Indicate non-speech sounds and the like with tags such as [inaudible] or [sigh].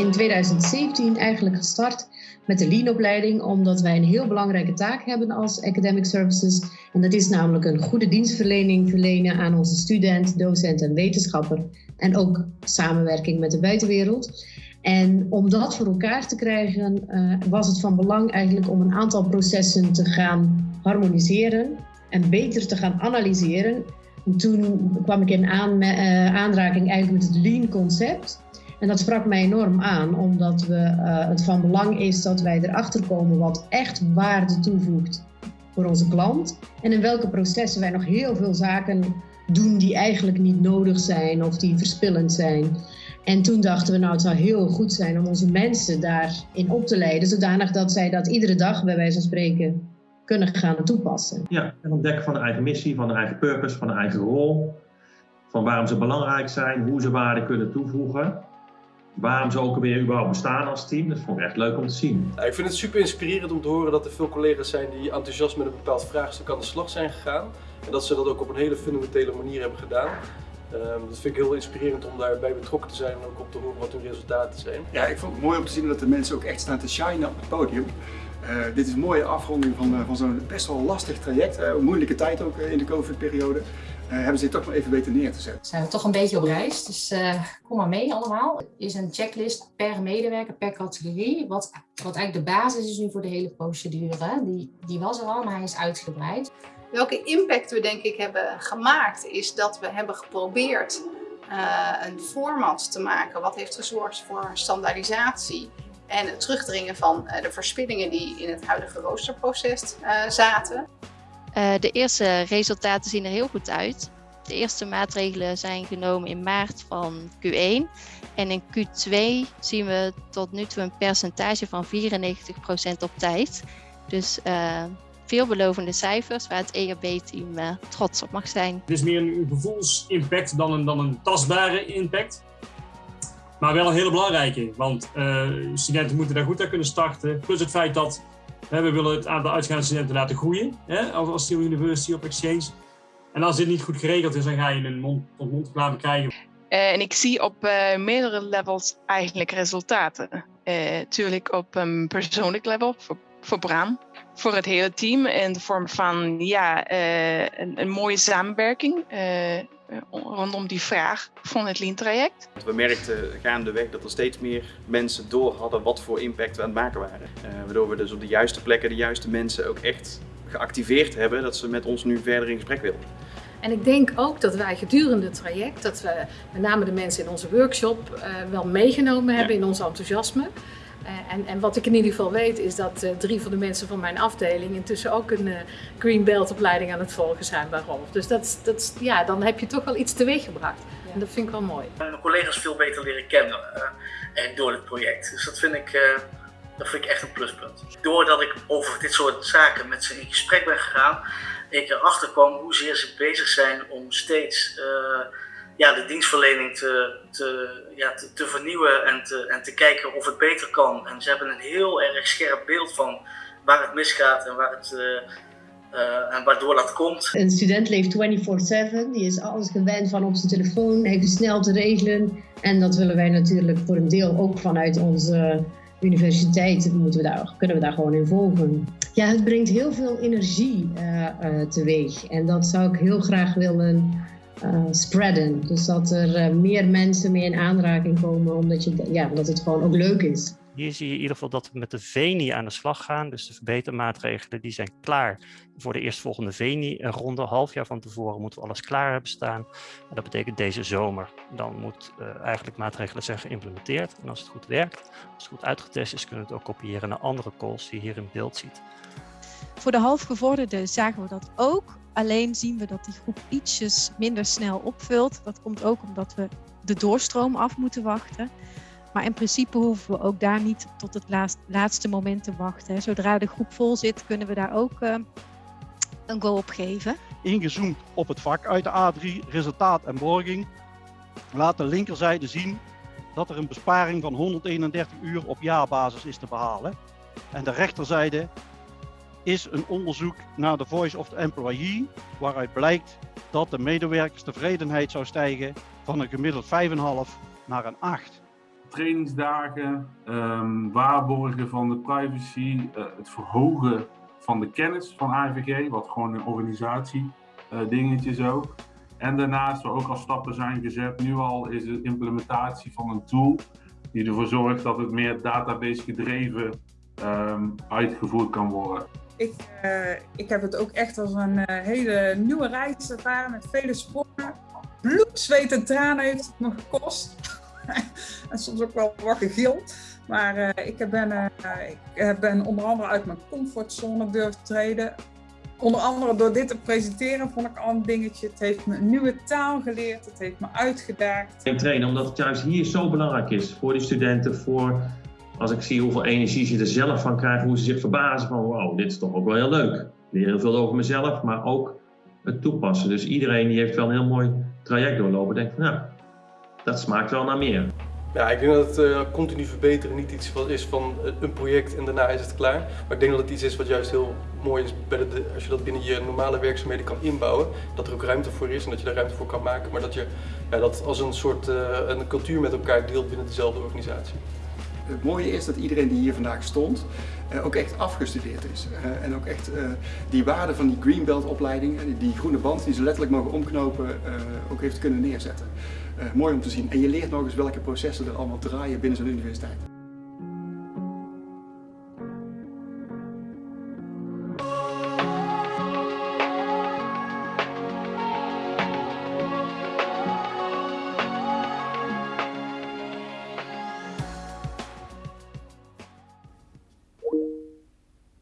in 2017 eigenlijk gestart met de Lean-opleiding, omdat wij een heel belangrijke taak hebben als Academic Services. En dat is namelijk een goede dienstverlening verlenen aan onze student, docent en wetenschapper. En ook samenwerking met de buitenwereld. En om dat voor elkaar te krijgen, uh, was het van belang eigenlijk om een aantal processen te gaan harmoniseren en beter te gaan analyseren. En toen kwam ik in aan, uh, aanraking eigenlijk met het Lean-concept. En dat sprak mij enorm aan, omdat we, uh, het van belang is dat wij erachter komen wat echt waarde toevoegt voor onze klant. En in welke processen wij nog heel veel zaken doen die eigenlijk niet nodig zijn of die verspillend zijn. En toen dachten we, nou, het zou heel goed zijn om onze mensen daarin op te leiden, zodanig dat zij dat iedere dag, bij wijze van spreken, kunnen gaan toepassen. Ja, en ontdekken van de eigen missie, van de eigen purpose, van de eigen rol, van waarom ze belangrijk zijn, hoe ze waarde kunnen toevoegen. Waarom ze ook weer überhaupt bestaan als team, dat vond ik echt leuk om te zien. ik vind het super inspirerend om te horen dat er veel collega's zijn die enthousiast met een bepaald vraagstuk aan de slag zijn gegaan. En dat ze dat ook op een hele fundamentele manier hebben gedaan. Um, dat vind ik heel inspirerend om daarbij betrokken te zijn en ook om te horen wat hun resultaten zijn. Ja, ik vond het mooi om te zien dat de mensen ook echt staan te shinen op het podium. Uh, dit is een mooie afronding van, uh, van zo'n best wel lastig traject, uh, een moeilijke tijd ook in de COVID-periode. hebben ze dit toch maar even weten neer te zetten. Zijn we toch een beetje op reis, dus kom maar mee allemaal. Er is een checklist per medewerker, per categorie, wat, wat eigenlijk de basis is nu voor de hele procedure. Die, die was er al, maar hij is uitgebreid. Welke impact we denk ik hebben gemaakt is dat we hebben geprobeerd uh, een format te maken wat heeft gezorgd voor standaardisatie en het terugdringen van uh, de verspillingen die in het huidige roosterproces uh, zaten. de eerste resultaten zien er heel goed uit. De eerste maatregelen zijn genomen in maart van Q1 en in Q2 zien we tot nu toe een percentage van 94% op tijd. Dus veelbelovende cijfers waar het EHB-team uh, trots op mag zijn. Het is meer een gevoelsimpact dan een, dan een tastbare impact. Maar wel een hele belangrijke, want uh, studenten moeten daar goed aan kunnen starten. Plus het feit dat we willen het aantal uitgaande studenten laten groeien hè, als, als University of Exchange. En als dit niet goed geregeld is, dan ga je een mond-tot-mond reclame krijgen. Uh, en ik zie op uh, meerdere levels eigenlijk resultaten. Natuurlijk op een persoonlijk level, voor, voor voor het hele team in de vorm van ja, een, een, mooie samenwerking rondom die vraag van het Lean-traject. We merkten gaandeweg dat er steeds meer mensen door hadden wat voor impact we aan het maken waren. Uh, waardoor we dus op de juiste plekken de juiste mensen ook echt geactiveerd hebben dat ze met ons nu verder in gesprek wilden. En ik denk ook dat wij gedurende het traject, dat we met name de mensen in onze workshop wel meegenomen hebben ja. in ons enthousiasme. Uh, en, en, wat ik in ieder geval weet is dat uh, drie van de mensen van mijn afdeling intussen ook een uh, Green Belt opleiding aan het volgen zijn bij Rolf. Dus dat, dat, ja, dan heb je toch wel iets teweeg gebracht. Ja. En dat vind ik wel mooi. Mijn collega's veel beter leren kennen en door het project. Dus dat vind ik, dat vind ik echt een pluspunt. Doordat ik over dit soort zaken met ze in gesprek ben gegaan, ik erachter kwam hoezeer ze bezig zijn om steeds ja, de dienstverlening te, te, ja, te, vernieuwen en te, en te kijken of het beter kan. En ze hebben een heel erg scherp beeld van waar het misgaat en waar het. Uh, uh, en waardoor dat komt. Een student leeft 24-7, die is alles gewend van op zijn telefoon, het snel te regelen. En dat willen wij natuurlijk voor een deel ook vanuit onze universiteit, moeten we daar, kunnen we daar gewoon in volgen. Ja, het brengt heel veel energie uh, teweeg. En dat zou ik heel graag willen uh, spreaden. Dus dat er uh, meer mensen mee in aanraking komen, omdat, je, ja, omdat het gewoon ook leuk is. Hier zie je in ieder geval dat we met de VENI aan de slag gaan. Dus de verbetermaatregelen die zijn klaar voor de eerstvolgende VENI-ronde. Half jaar van tevoren moeten we alles klaar hebben staan. En dat betekent deze zomer. Dan moet uh, eigenlijk maatregelen zijn geïmplementeerd. En als het goed werkt, als het goed uitgetest is, kunnen we het ook kopiëren naar andere calls die je hier in beeld ziet. Voor de halfgevorderden zagen we dat ook. Alleen zien we dat die groep ietsjes minder snel opvult. Dat komt ook omdat we de doorstroom af moeten wachten. Maar in principe hoeven we ook daar niet tot het laatste moment te wachten. Zodra de groep vol zit, kunnen we daar ook uh, een go op geven. Ingezoomd op het vak uit de A3, resultaat en borging, laat de linkerzijde zien dat er een besparing van 131 uur op jaarbasis is te behalen. En de rechterzijde is een onderzoek naar de Voice of the Employee, waaruit blijkt dat de medewerkerstevredenheid zou stijgen van een gemiddeld 5,5 naar een 8. trainingsdagen, um, waarborgen van de privacy, uh, het verhogen van de kennis van AVG, wat gewoon een organisatie uh, dingetje ook. En daarnaast, waar ook al stappen zijn gezet, nu al is de implementatie van een tool die ervoor zorgt dat het meer database gedreven um, uitgevoerd kan worden. Ik, uh, ik heb het ook echt als een uh, hele nieuwe reis ervaren met vele sporen. Bloed, zweet en tranen heeft het me gekost. [laughs] en soms ook wel wakker gil. Maar uh, ik, ben, ik ben onder andere uit mijn comfortzone durven treden. Onder andere door dit te presenteren vond ik al een dingetje. Het heeft me een nieuwe taal geleerd. Het heeft me uitgedaagd. Ik trainen omdat het juist hier zo belangrijk is voor die studenten. Voor als ik zie hoeveel energie ze er zelf van krijgen. Hoe ze zich verbazen van wow, dit is toch ook wel heel leuk. Leer heel veel over mezelf, maar ook het toepassen. Dus iedereen die heeft wel een heel mooi traject doorlopen. Denkt van nou, dat smaakt wel naar meer. Ja, ik denk dat het uh, continu verbeteren niet iets is van een project en daarna is het klaar. Maar ik denk dat het iets is wat juist heel mooi is bij als je dat binnen je normale werkzaamheden kan inbouwen. Dat er ook ruimte voor is en dat je daar ruimte voor kan maken. Maar dat je ja, dat als een soort uh, een cultuur met elkaar deelt binnen dezelfde organisatie. Het mooie is dat iedereen die hier vandaag stond uh, ook echt afgestudeerd is. Uh, en ook echt uh, die waarde van die Greenbelt opleiding, die groene band die ze letterlijk mogen omknopen, ook heeft kunnen neerzetten. mooi om te zien. En je leert nog eens welke processen er allemaal draaien binnen zo'n universiteit.